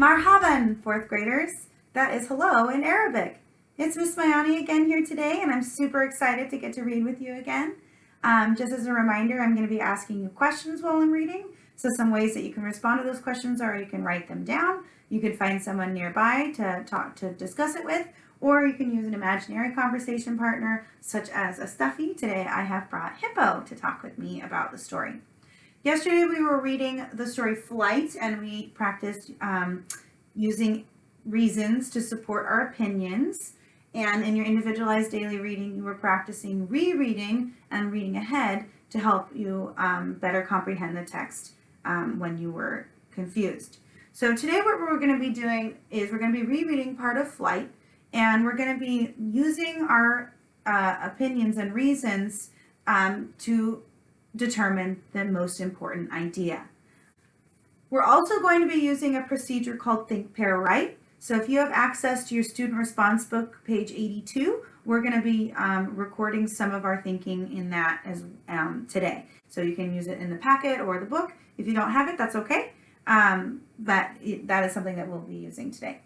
Marhaban, fourth graders. That is hello in Arabic. It's Miss Mayani again here today, and I'm super excited to get to read with you again. Um, just as a reminder, I'm going to be asking you questions while I'm reading. So some ways that you can respond to those questions are you can write them down, you can find someone nearby to talk to discuss it with, or you can use an imaginary conversation partner such as a stuffy. Today I have brought Hippo to talk with me about the story. Yesterday we were reading the story Flight and we practiced um, using reasons to support our opinions. And in your individualized daily reading, you were practicing rereading and reading ahead to help you um, better comprehend the text um, when you were confused. So today what we're going to be doing is we're going to be rereading part of Flight and we're going to be using our uh, opinions and reasons um, to determine the most important idea. We're also going to be using a procedure called Think, Pair, Write. So if you have access to your student response book, page 82, we're going to be um, recording some of our thinking in that as um, today. So you can use it in the packet or the book. If you don't have it, that's okay. Um, but that is something that we'll be using today.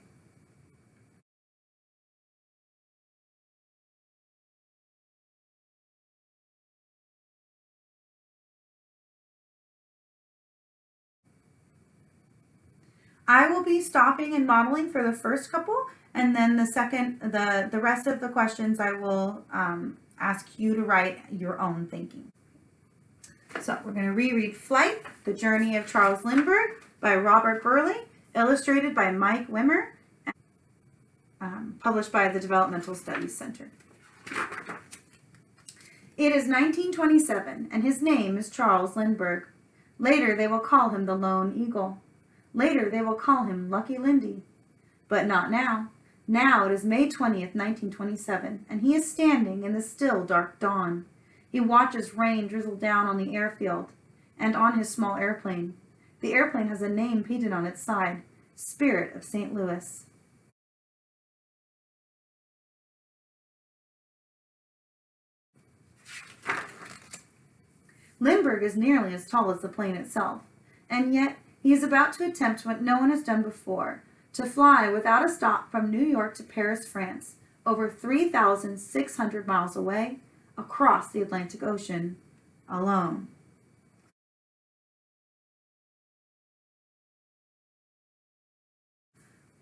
I will be stopping and modeling for the first couple, and then the second, the, the rest of the questions I will um, ask you to write your own thinking. So we're going to reread Flight, The Journey of Charles Lindbergh by Robert Burleigh, illustrated by Mike Wimmer, um, published by the Developmental Studies Center. It is 1927, and his name is Charles Lindbergh. Later, they will call him the Lone Eagle. Later, they will call him Lucky Lindy. But not now. Now it is May 20th, 1927, and he is standing in the still dark dawn. He watches rain drizzle down on the airfield and on his small airplane. The airplane has a name painted on its side, Spirit of St. Louis. Lindbergh is nearly as tall as the plane itself, and yet he is about to attempt what no one has done before, to fly without a stop from New York to Paris, France, over 3,600 miles away, across the Atlantic Ocean, alone.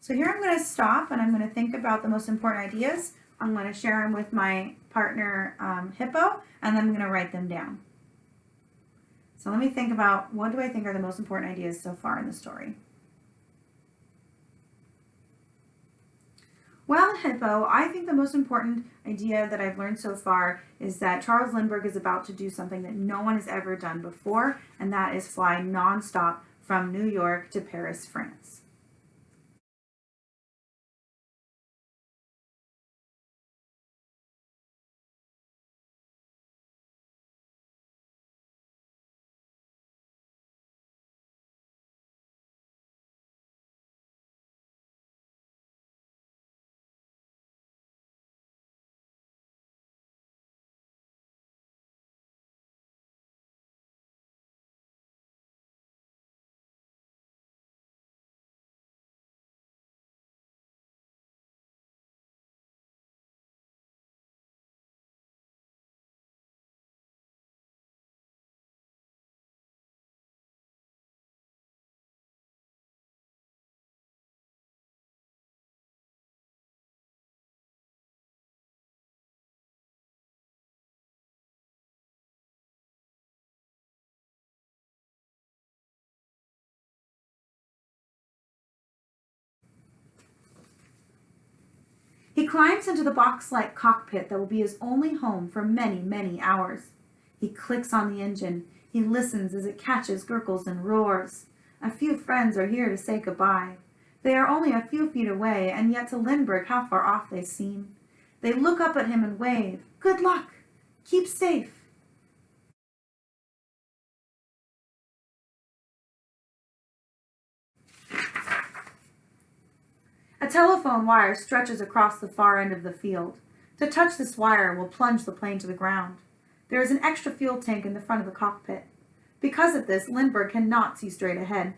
So here I'm going to stop and I'm going to think about the most important ideas. I'm going to share them with my partner um, Hippo and then I'm going to write them down. So let me think about what do I think are the most important ideas so far in the story. Well, Hippo, I think the most important idea that I've learned so far is that Charles Lindbergh is about to do something that no one has ever done before, and that is fly nonstop from New York to Paris, France. Climbs into the box-like cockpit that will be his only home for many, many hours. He clicks on the engine. He listens as it catches, gurgles, and roars. A few friends are here to say goodbye. They are only a few feet away, and yet to Lindbergh how far off they seem. They look up at him and wave. Good luck! Keep safe! A telephone wire stretches across the far end of the field. To touch this wire will plunge the plane to the ground. There is an extra fuel tank in the front of the cockpit. Because of this, Lindbergh cannot see straight ahead.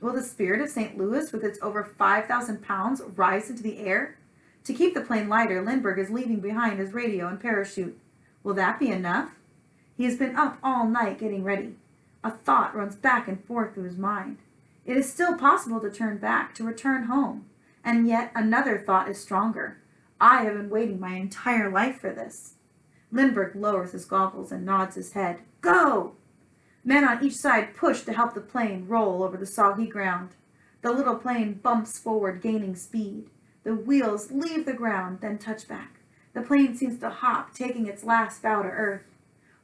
Will the spirit of St. Louis, with its over 5,000 pounds, rise into the air? To keep the plane lighter, Lindbergh is leaving behind his radio and parachute. Will that be enough? He has been up all night getting ready. A thought runs back and forth through his mind. It is still possible to turn back, to return home. And yet another thought is stronger. I have been waiting my entire life for this. Lindbergh lowers his goggles and nods his head. Go! Men on each side push to help the plane roll over the soggy ground. The little plane bumps forward, gaining speed. The wheels leave the ground, then touch back. The plane seems to hop, taking its last bow to earth.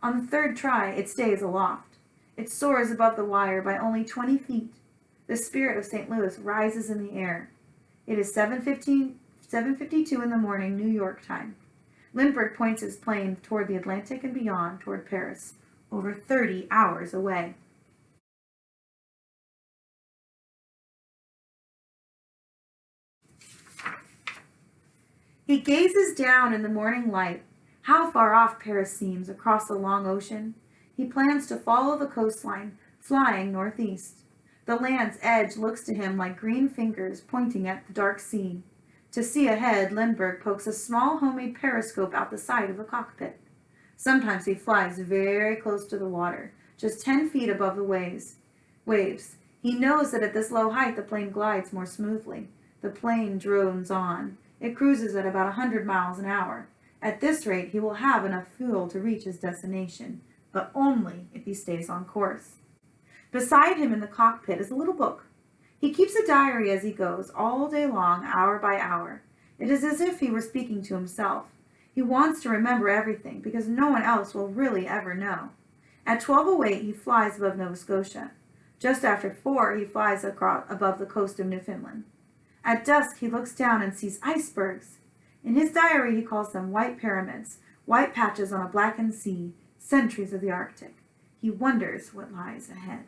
On the third try, it stays aloft. It soars above the wire by only 20 feet. The spirit of St. Louis rises in the air. It is 7.15, 7.52 in the morning, New York time. Lindbergh points his plane toward the Atlantic and beyond, toward Paris, over 30 hours away. He gazes down in the morning light. How far off Paris seems across the long ocean. He plans to follow the coastline, flying northeast. The land's edge looks to him like green fingers pointing at the dark sea. To see ahead, Lindbergh pokes a small homemade periscope out the side of the cockpit. Sometimes he flies very close to the water, just 10 feet above the waves. Waves. He knows that at this low height the plane glides more smoothly. The plane drones on. It cruises at about a 100 miles an hour. At this rate, he will have enough fuel to reach his destination, but only if he stays on course. Beside him in the cockpit is a little book. He keeps a diary as he goes, all day long, hour by hour. It is as if he were speaking to himself. He wants to remember everything because no one else will really ever know. At 12.08, he flies above Nova Scotia. Just after 4, he flies across, above the coast of Newfoundland. At dusk, he looks down and sees icebergs. In his diary, he calls them white pyramids, white patches on a blackened sea, centuries of the Arctic. He wonders what lies ahead.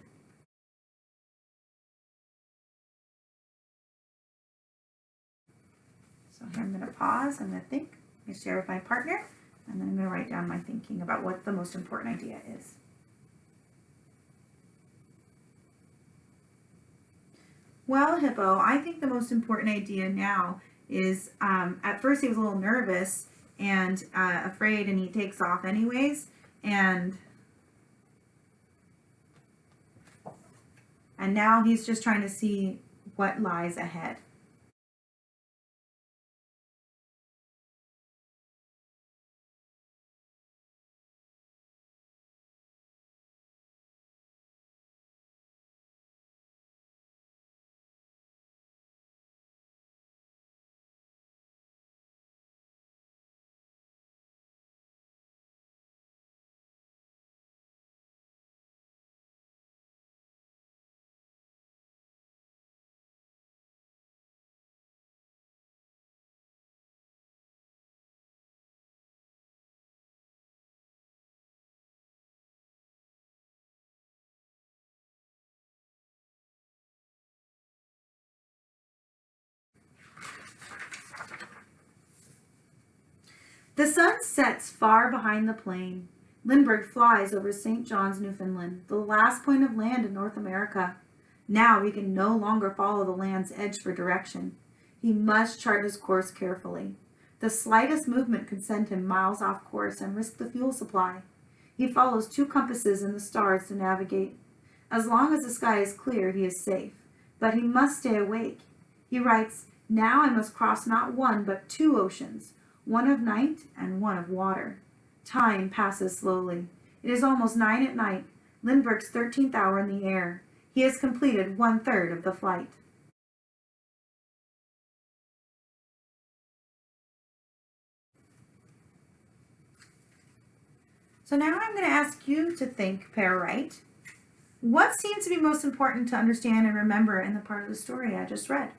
Here I'm going to pause, I'm going to think, I'm going to share with my partner, and then I'm going to write down my thinking about what the most important idea is. Well, Hippo, I think the most important idea now is um, at first he was a little nervous and uh, afraid and he takes off anyways and and now he's just trying to see what lies ahead. The sun sets far behind the plane. Lindbergh flies over St. John's, Newfoundland, the last point of land in North America. Now he can no longer follow the land's edge for direction. He must chart his course carefully. The slightest movement could send him miles off course and risk the fuel supply. He follows two compasses and the stars to navigate. As long as the sky is clear, he is safe. But he must stay awake. He writes, Now I must cross not one, but two oceans, one of night and one of water. Time passes slowly. It is almost nine at night, Lindbergh's 13th hour in the air. He has completed one-third of the flight. So now I'm going to ask you to think, pair write. What seems to be most important to understand and remember in the part of the story I just read?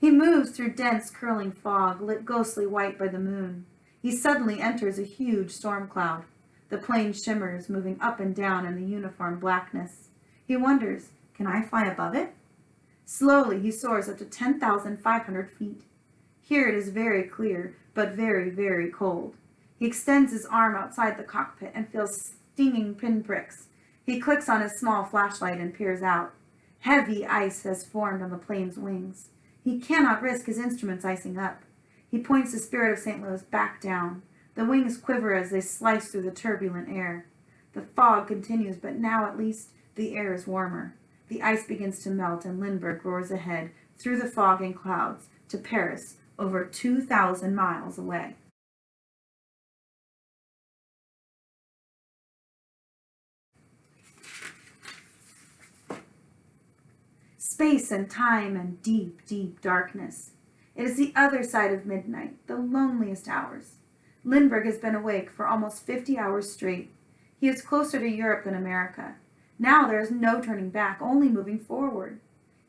He moves through dense, curling fog, lit ghostly white by the moon. He suddenly enters a huge storm cloud. The plane shimmers, moving up and down in the uniform blackness. He wonders, can I fly above it? Slowly, he soars up to 10,500 feet. Here it is very clear, but very, very cold. He extends his arm outside the cockpit and feels stinging pinpricks. He clicks on his small flashlight and peers out. Heavy ice has formed on the plane's wings. He cannot risk his instruments icing up. He points the Spirit of St. Louis back down. The wings quiver as they slice through the turbulent air. The fog continues, but now at least the air is warmer. The ice begins to melt and Lindbergh roars ahead through the fog and clouds to Paris, over 2,000 miles away. Space and time and deep, deep darkness. It is the other side of midnight, the loneliest hours. Lindbergh has been awake for almost 50 hours straight. He is closer to Europe than America. Now there is no turning back, only moving forward.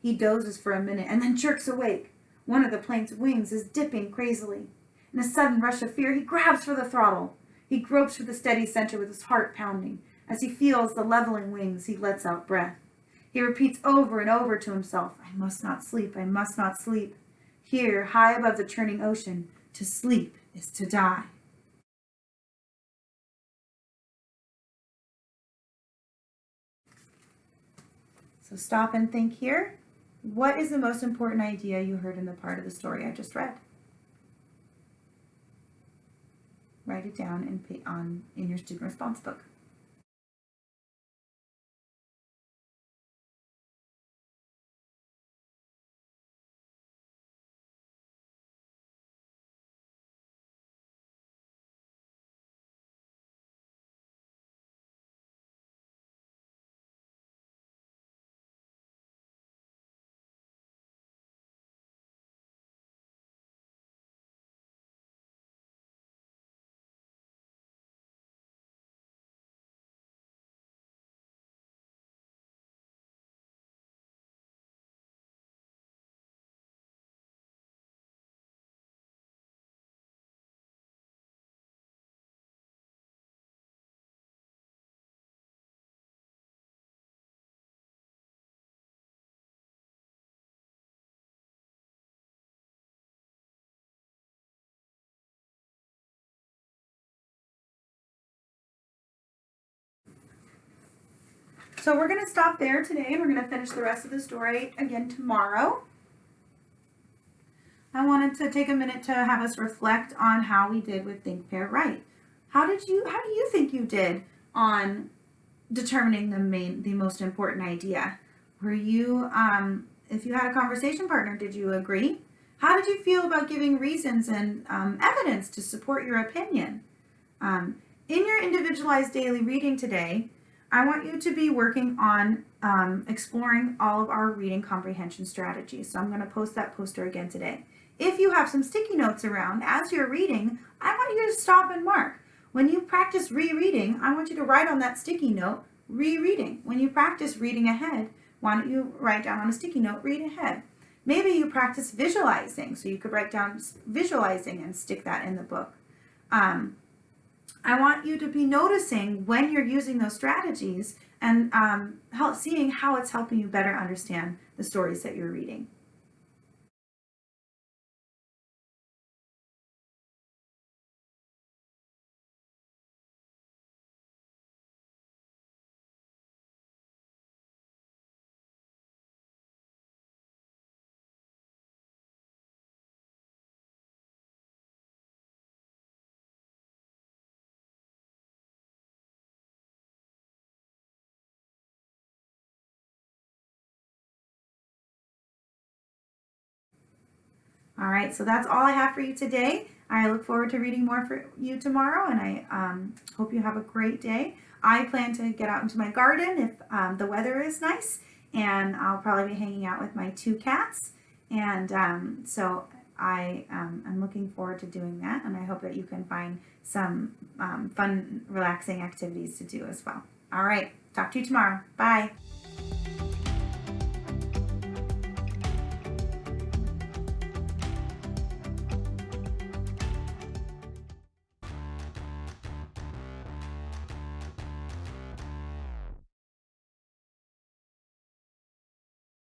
He dozes for a minute and then jerks awake. One of the plane's wings is dipping crazily. In a sudden rush of fear, he grabs for the throttle. He gropes for the steady center with his heart pounding. As he feels the leveling wings, he lets out breath. He repeats over and over to himself, I must not sleep, I must not sleep. Here, high above the churning ocean, to sleep is to die. So stop and think here. What is the most important idea you heard in the part of the story I just read? Write it down in, on, in your student response book. So we're going to stop there today and we're going to finish the rest of the story again tomorrow. I wanted to take a minute to have us reflect on how we did with Think, Pair, Write. How did you, how do you think you did on determining the main, the most important idea? Were you, um, if you had a conversation partner, did you agree? How did you feel about giving reasons and um, evidence to support your opinion? Um, in your individualized daily reading today, I want you to be working on um, exploring all of our reading comprehension strategies. So I'm going to post that poster again today. If you have some sticky notes around as you're reading, I want you to stop and mark. When you practice rereading, I want you to write on that sticky note, rereading. When you practice reading ahead, why don't you write down on a sticky note, read ahead. Maybe you practice visualizing, so you could write down visualizing and stick that in the book. Um, I want you to be noticing when you're using those strategies and um, help, seeing how it's helping you better understand the stories that you're reading. All right, so that's all I have for you today. I look forward to reading more for you tomorrow, and I um, hope you have a great day. I plan to get out into my garden if um, the weather is nice, and I'll probably be hanging out with my two cats. And um, so I am um, looking forward to doing that, and I hope that you can find some um, fun, relaxing activities to do as well. All right, talk to you tomorrow. Bye.